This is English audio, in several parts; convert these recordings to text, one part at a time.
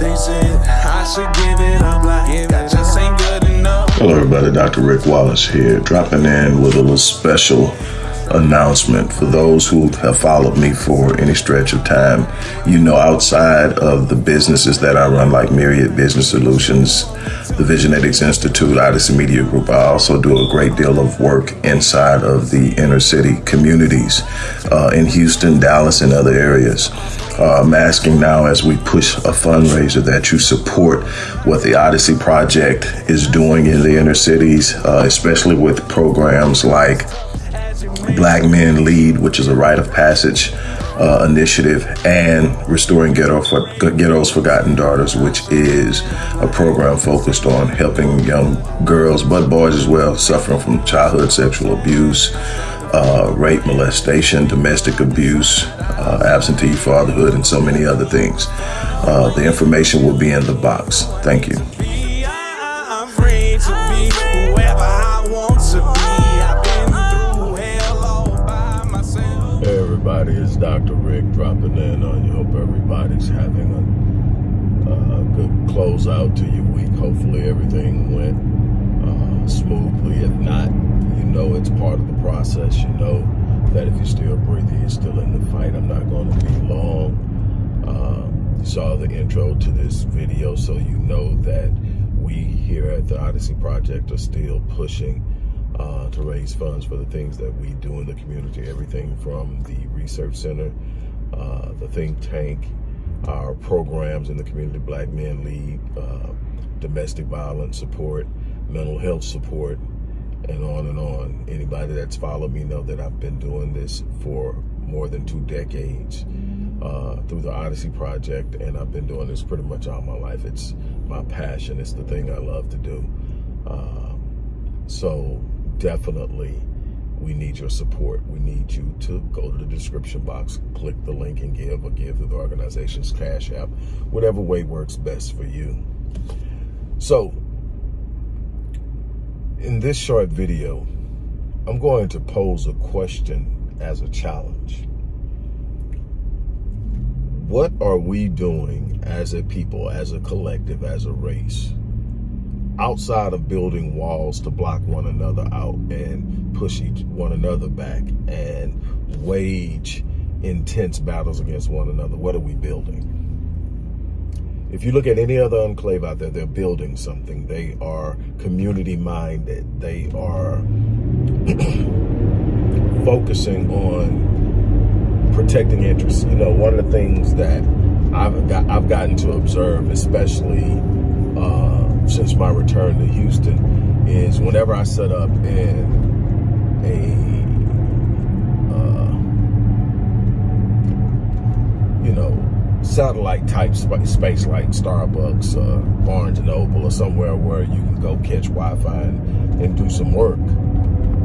I should give it up like that just ain't good enough. Hello, everybody. Dr. Rick Wallace here, dropping in with a little special announcement for those who have followed me for any stretch of time. You know, outside of the businesses that I run, like Myriad Business Solutions, the Visionetics Institute, Odyssey Media Group, I also do a great deal of work inside of the inner city communities uh, in Houston, Dallas, and other areas. Uh, I'm asking now as we push a fundraiser that you support what the Odyssey Project is doing in the inner cities, uh, especially with programs like Black Men Lead, which is a rite of passage uh, initiative, and Restoring Ghetto for, Ghetto's Forgotten Daughters, which is a program focused on helping young girls, but boys as well, suffering from childhood sexual abuse, uh, rape, molestation, domestic abuse, uh, absentee fatherhood, and so many other things. Uh, the information will be in the box. Thank you. everybody. It's Dr. Rick dropping in on you. Hope everybody's having a, a good closeout to your week. Hopefully everything went uh, smoothly. If not, you know it's part of the process. You know that if you're still breathing, you're still in the fight. I'm not going to be long. Uh, you saw the intro to this video, so you know that we here at the Odyssey Project are still pushing uh, to raise funds for the things that we do in the community. Everything from the research center, uh, the think tank, our programs in the community, Black Men Lead, uh, domestic violence support, mental health support, and on and on. Anybody that's followed me know that I've been doing this for more than two decades uh, through the Odyssey Project, and I've been doing this pretty much all my life. It's my passion. It's the thing I love to do. Uh, so definitely we need your support. We need you to go to the description box, click the link and give or give to the organization's Cash App, whatever way works best for you. So, in this short video, I'm going to pose a question as a challenge. What are we doing as a people, as a collective, as a race, outside of building walls to block one another out and push each one another back and wage intense battles against one another, what are we building? If you look at any other enclave out there, they're building something. They are community minded. They are focusing on protecting interests. You know, one of the things that I've got, I've gotten to observe, especially uh, since my return to Houston is whenever I set up in a, uh, you know, satellite type space like Starbucks, uh, Barnes Noble, or somewhere where you can go catch Wi-Fi and, and do some work.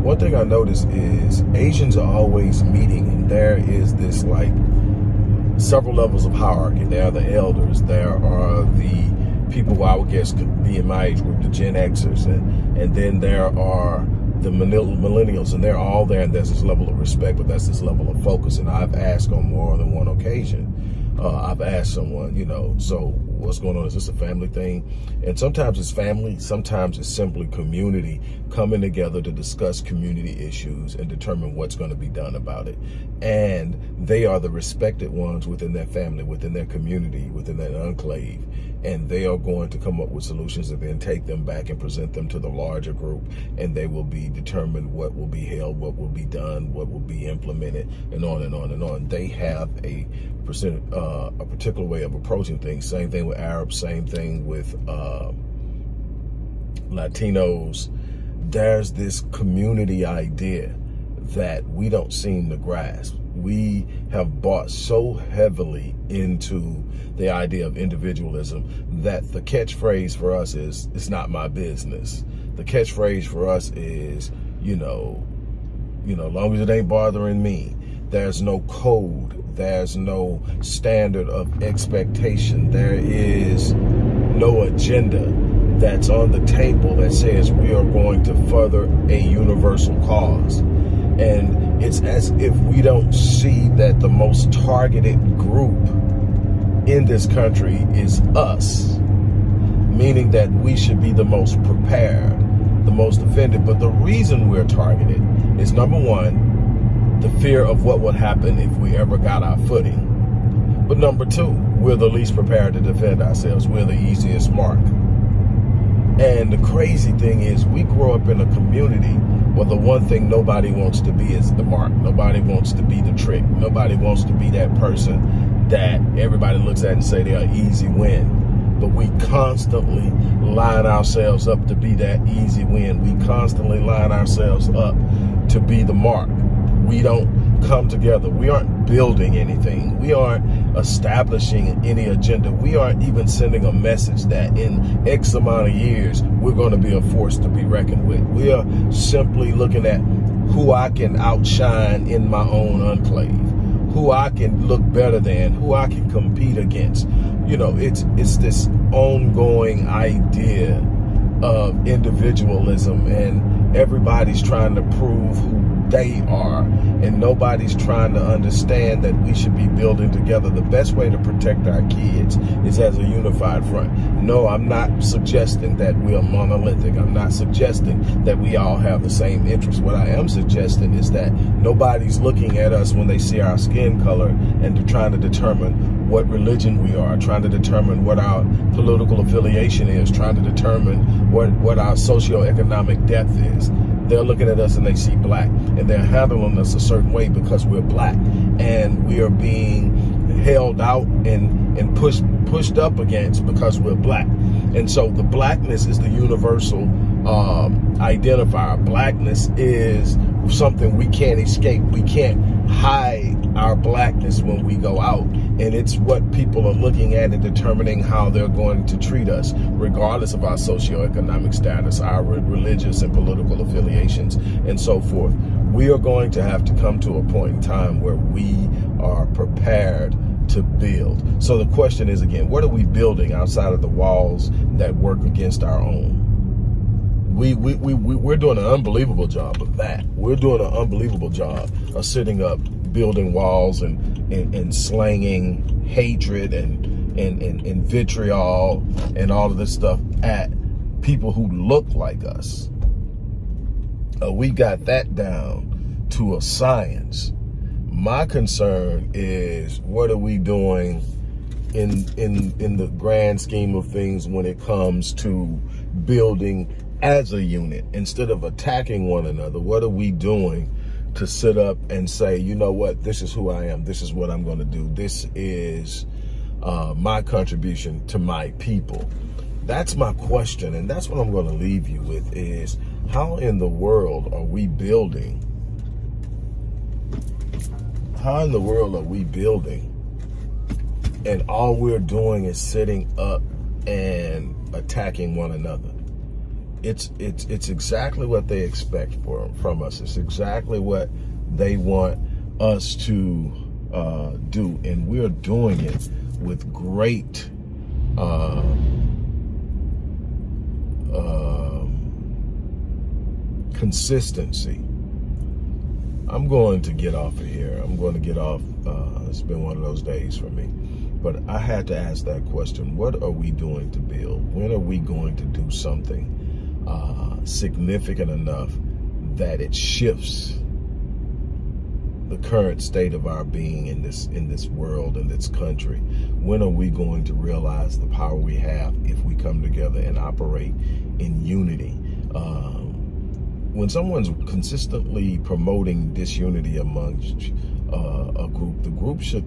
One thing I noticed is Asians are always meeting, and there is this like several levels of hierarchy. There are the elders, there are the people who I would guess could be in my age group, the Gen Xers, and, and then there are the millennials, and they're all there, and there's this level of respect, but that's this level of focus. And I've asked on more than one occasion, uh, I've asked someone, you know, so what's going on? Is this a family thing? And sometimes it's family, sometimes it's simply community coming together to discuss community issues and determine what's going to be done about it. And they are the respected ones within their family, within their community, within that enclave and they are going to come up with solutions and then take them back and present them to the larger group and they will be determined what will be held what will be done what will be implemented and on and on and on. They have a percent uh, a particular way of approaching things. Same thing with arabs same thing with uh, latinos. There's this community idea that we don't seem to grasp we have bought so heavily into the idea of individualism that the catchphrase for us is, it's not my business. The catchphrase for us is, you know, you know, long as it ain't bothering me, there's no code, there's no standard of expectation, there is no agenda that's on the table that says we are going to further a universal cause. And it's as if we don't see that the most targeted group in this country is us. meaning that we should be the most prepared, the most offended. But the reason we're targeted is number one, the fear of what would happen if we ever got our footing. But number two, we're the least prepared to defend ourselves. We're the easiest mark. And the crazy thing is we grow up in a community where the one thing nobody wants to be is the mark. Nobody wants to be the trick. Nobody wants to be that person that everybody looks at and say they're an easy win. But we constantly line ourselves up to be that easy win. We constantly line ourselves up to be the mark. We don't come together. We aren't building anything. We aren't establishing any agenda. We aren't even sending a message that in X amount of years, we're going to be a force to be reckoned with. We are simply looking at who I can outshine in my own enclave, who I can look better than, who I can compete against. You know, it's, it's this ongoing idea of individualism and everybody's trying to prove who they are and nobody's trying to understand that we should be building together. The best way to protect our kids is as a unified front. No i'm not suggesting that we are monolithic. I'm not suggesting that we all have the same interests. What i am suggesting is that nobody's looking at us when they see our skin color and they're trying to determine what religion we are trying to determine what our political affiliation is trying to determine what what our socioeconomic depth is. They're looking at us and they see black and they're handling us a certain way because we're black. And we are being held out and and pushed pushed up against because we're black. And so the blackness is the universal um, identifier. Blackness is something we can't escape. We can't hide our blackness when we go out. And it's what people are looking at and determining how they're going to treat us regardless of our socioeconomic status our religious and political affiliations and so forth. We are going to have to come to a point in time where we are prepared to build. So the question is again what are we building outside of the walls that work against our own we, we, we, we're doing an unbelievable job of that. We're doing an unbelievable job of sitting up, building walls and, and, and slanging hatred and, and, and, and vitriol and all of this stuff at people who look like us. Uh, we got that down to a science. My concern is what are we doing in in in the grand scheme of things when it comes to building as a unit instead of attacking one another what are we doing to sit up and say you know what? This is who i am. This is what i'm going to do. This is uh, my contribution to my people. That's my question and that's what i'm going to leave you with is how in the world are we building? How in the world are we building? And all we're doing is sitting up and attacking one another it's it's it's exactly what they expect for, from us. It's exactly what they want us to uh, do, and we're doing it with great uh, uh, consistency. I'm going to get off of here. I'm going to get off. Uh, it's been one of those days for me. But I had to ask that question. What are we doing to build? When are we going to do something uh, significant enough that it shifts the current state of our being in this in this world in this country. When are we going to realize the power we have if we come together and operate in unity? Um, when someone's consistently promoting disunity amongst uh, a group the group should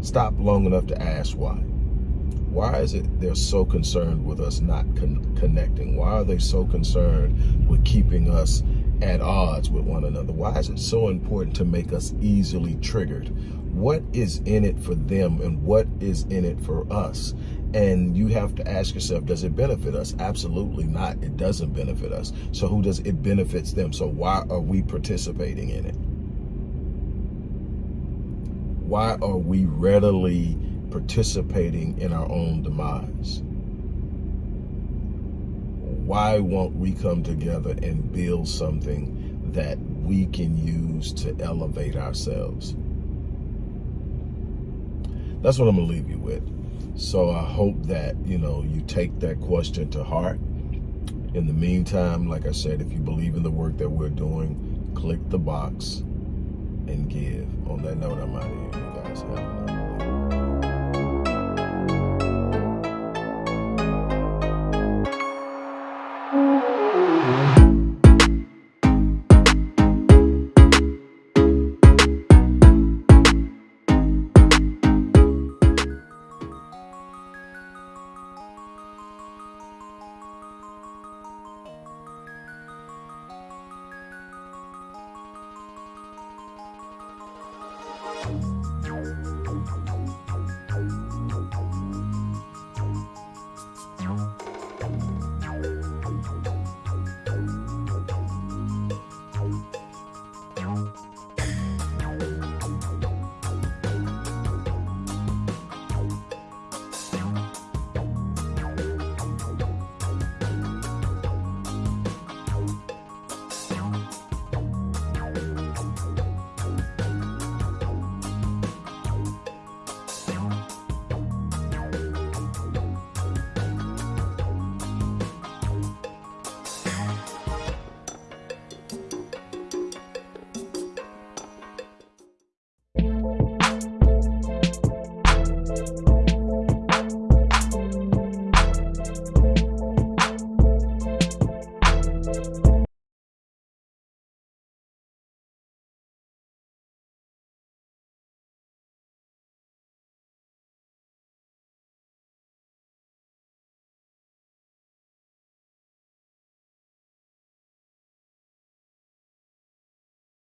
stop long enough to ask why why is it they're so concerned with us not con connecting? Why are they so concerned with keeping us at odds with one another? Why is it so important to make us easily triggered? What is in it for them and what is in it for us? And you have to ask yourself, does it benefit us? Absolutely not. It doesn't benefit us. So who does it benefits them? So why are we participating in it? Why are we readily participating in our own demise? Why won't we come together and build something that we can use to elevate ourselves? That's what I'm going to leave you with. So I hope that, you know, you take that question to heart. In the meantime, like I said, if you believe in the work that we're doing, click the box and give. On that note, I'm out of here. You guys have.